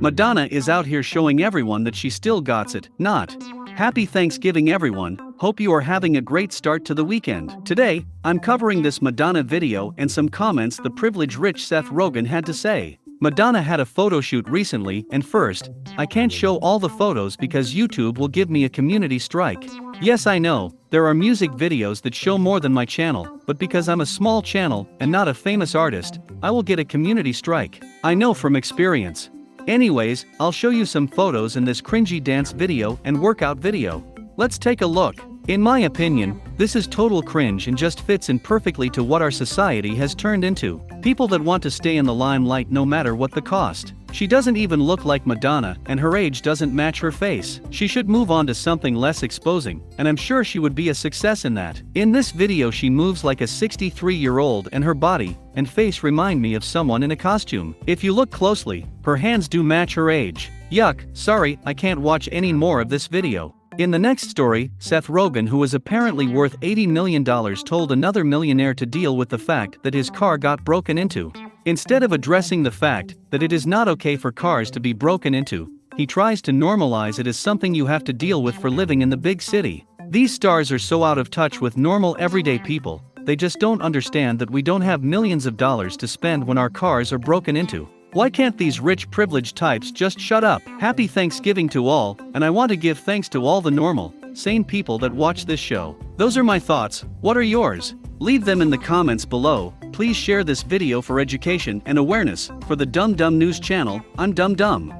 Madonna is out here showing everyone that she still gots it, not. Happy Thanksgiving everyone, hope you are having a great start to the weekend. Today, I'm covering this Madonna video and some comments the privileged rich Seth Rogen had to say. Madonna had a photo shoot recently and first, I can't show all the photos because YouTube will give me a community strike. Yes I know, there are music videos that show more than my channel, but because I'm a small channel and not a famous artist, I will get a community strike. I know from experience. Anyways, I'll show you some photos in this cringy dance video and workout video. Let's take a look. In my opinion, this is total cringe and just fits in perfectly to what our society has turned into. People that want to stay in the limelight no matter what the cost. She doesn't even look like Madonna and her age doesn't match her face. She should move on to something less exposing, and I'm sure she would be a success in that. In this video she moves like a 63 year old and her body and face remind me of someone in a costume. If you look closely, her hands do match her age. Yuck, sorry, I can't watch any more of this video. In the next story, Seth Rogen, who is apparently worth $80 million, told another millionaire to deal with the fact that his car got broken into. Instead of addressing the fact that it is not okay for cars to be broken into, he tries to normalize it as something you have to deal with for living in the big city. These stars are so out of touch with normal everyday people, they just don't understand that we don't have millions of dollars to spend when our cars are broken into. Why can't these rich privileged types just shut up? Happy Thanksgiving to all, and I want to give thanks to all the normal, sane people that watch this show. Those are my thoughts, what are yours? Leave them in the comments below, please share this video for education and awareness, for the Dumb Dumb News channel, I'm Dumb Dumb.